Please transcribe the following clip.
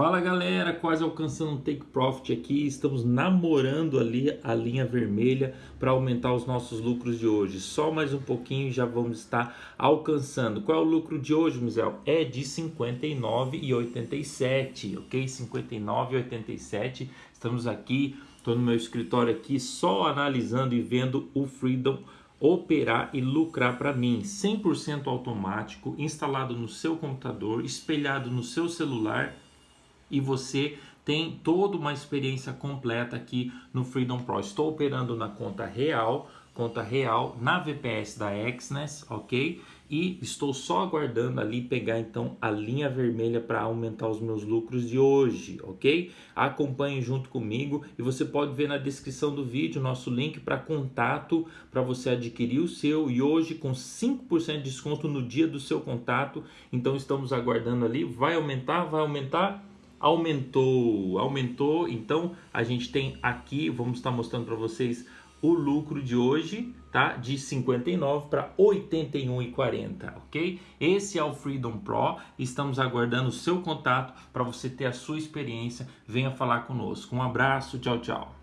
Fala galera, quase alcançando um take profit aqui, estamos namorando ali a linha vermelha para aumentar os nossos lucros de hoje. Só mais um pouquinho e já vamos estar alcançando. Qual é o lucro de hoje, Mizel? É de 59,87, ok? 59,87. Estamos aqui, estou no meu escritório aqui só analisando e vendo o Freedom operar e lucrar para mim 100% automático, instalado no seu computador, espelhado no seu celular e você tem toda uma experiência completa aqui no Freedom Pro. Estou operando na conta real, conta real na VPS da Exness, ok? E estou só aguardando ali pegar então a linha vermelha para aumentar os meus lucros de hoje, ok? Acompanhe junto comigo e você pode ver na descrição do vídeo nosso link para contato para você adquirir o seu e hoje com 5% de desconto no dia do seu contato. Então estamos aguardando ali, vai aumentar, vai aumentar aumentou, aumentou. Então a gente tem aqui, vamos estar mostrando para vocês o lucro de hoje, tá? De 59 para 81,40, ok? Esse é o Freedom Pro. Estamos aguardando o seu contato para você ter a sua experiência. Venha falar conosco. Um abraço, tchau, tchau.